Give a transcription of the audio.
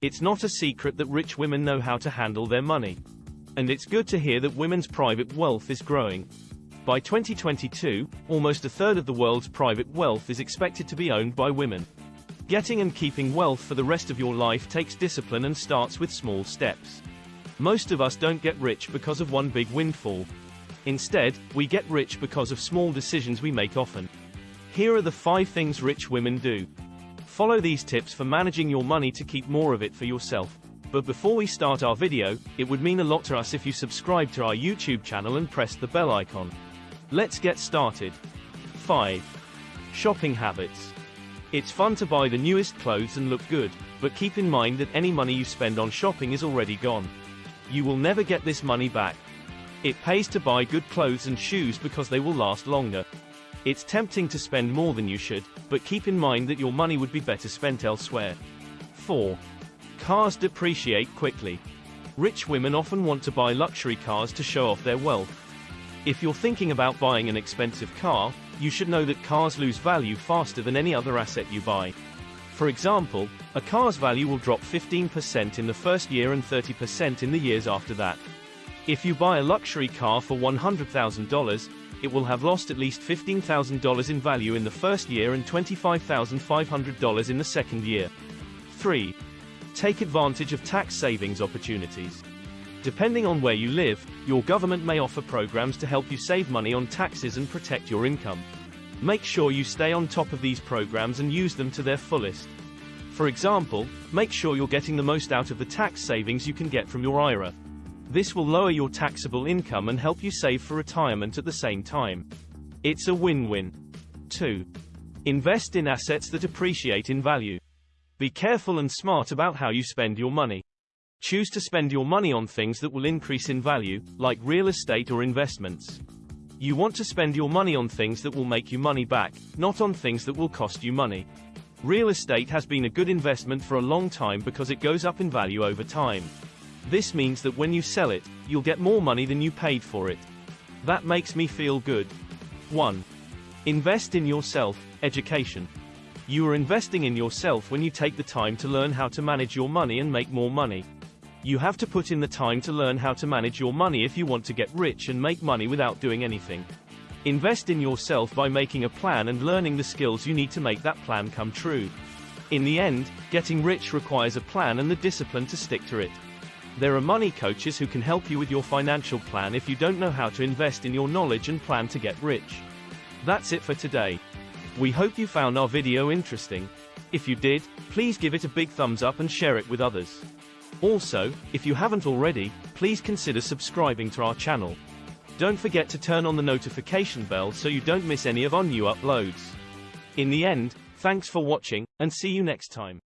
It's not a secret that rich women know how to handle their money. And it's good to hear that women's private wealth is growing. By 2022, almost a third of the world's private wealth is expected to be owned by women. Getting and keeping wealth for the rest of your life takes discipline and starts with small steps. Most of us don't get rich because of one big windfall. Instead, we get rich because of small decisions we make often. Here are the 5 things rich women do. Follow these tips for managing your money to keep more of it for yourself. But before we start our video, it would mean a lot to us if you subscribe to our YouTube channel and press the bell icon. Let's get started. 5. Shopping habits. It's fun to buy the newest clothes and look good, but keep in mind that any money you spend on shopping is already gone. You will never get this money back. It pays to buy good clothes and shoes because they will last longer. It's tempting to spend more than you should, but keep in mind that your money would be better spent elsewhere. 4. Cars depreciate quickly. Rich women often want to buy luxury cars to show off their wealth. If you're thinking about buying an expensive car, you should know that cars lose value faster than any other asset you buy. For example, a car's value will drop 15% in the first year and 30% in the years after that. If you buy a luxury car for $100,000, it will have lost at least $15,000 in value in the first year and $25,500 in the second year. 3. Take advantage of tax savings opportunities. Depending on where you live, your government may offer programs to help you save money on taxes and protect your income. Make sure you stay on top of these programs and use them to their fullest. For example, make sure you're getting the most out of the tax savings you can get from your IRA. This will lower your taxable income and help you save for retirement at the same time. It's a win-win. 2. Invest in assets that appreciate in value. Be careful and smart about how you spend your money. Choose to spend your money on things that will increase in value, like real estate or investments. You want to spend your money on things that will make you money back, not on things that will cost you money. Real estate has been a good investment for a long time because it goes up in value over time. This means that when you sell it, you'll get more money than you paid for it. That makes me feel good. 1. Invest in yourself, education. You are investing in yourself when you take the time to learn how to manage your money and make more money. You have to put in the time to learn how to manage your money if you want to get rich and make money without doing anything. Invest in yourself by making a plan and learning the skills you need to make that plan come true. In the end, getting rich requires a plan and the discipline to stick to it. There are money coaches who can help you with your financial plan if you don't know how to invest in your knowledge and plan to get rich. That's it for today. We hope you found our video interesting. If you did, please give it a big thumbs up and share it with others. Also, if you haven't already, please consider subscribing to our channel. Don't forget to turn on the notification bell so you don't miss any of our new uploads. In the end, thanks for watching, and see you next time.